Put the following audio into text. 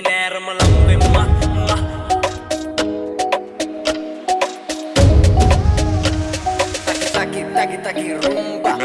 Biner melengkung mah mah. Taki taki taki taki rumba.